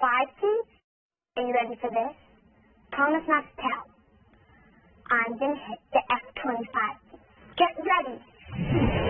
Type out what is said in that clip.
F-25? Are you ready for this? Promise not to tell. I'm gonna hit the F-25. Get ready!